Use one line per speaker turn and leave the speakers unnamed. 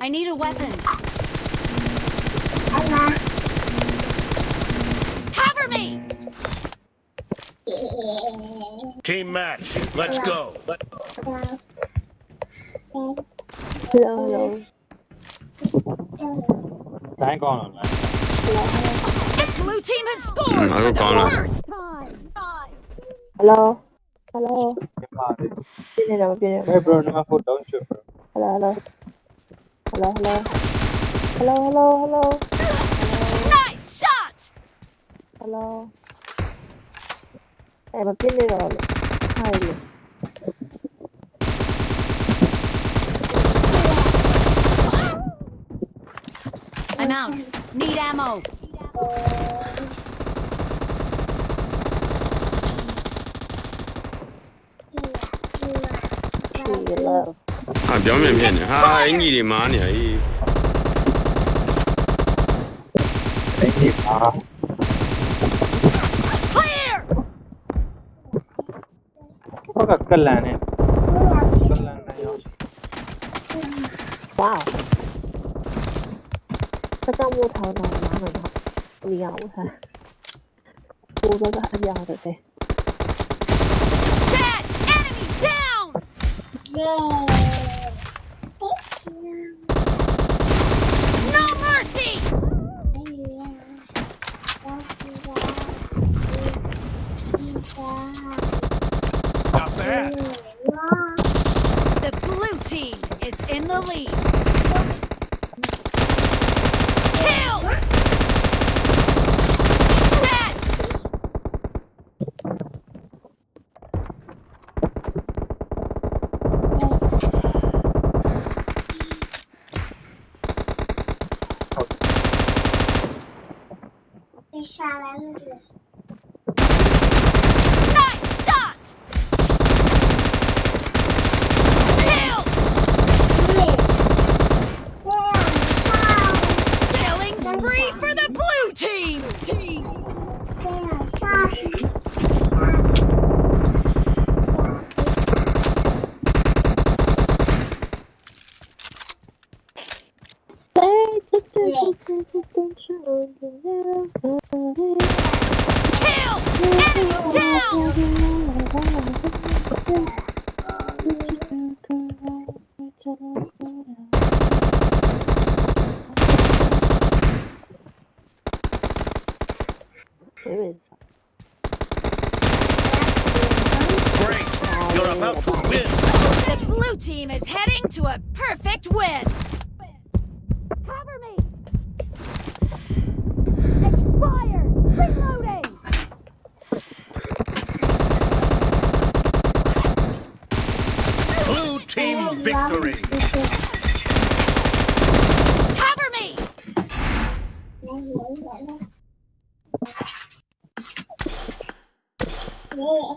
I need a weapon. Cover me!
Team match. Let's go.
Hello, hello.
Thank on, man.
The blue team has scored
Mm, I
for
don't
the first time.
Hello. Hello.
Hey,
Biết đi đâu, biết đi đâu.
bro, no foot, don't shoot, bro.
Hello, hello. Hello, hello. Hello, hello, hello.
Nice shot!
Hello. Em mà biết đi rồi. Hay.
I'm out. Need ammo.
ဟာပြော 看表面骗你嗨你的
妈呢
诶
你好快点个的更
难的。哟哇。哦他上路跑的很慢很不我看我们
把的嘞 No mercy!
Not bad.
The blue team is in the lead. Killed! For the blue team! Kill! Enemy down!
Great. You're about to win.
The blue team is heading to a perfect win! Cover me! Expired! Reloading!
Blue team victory.
我。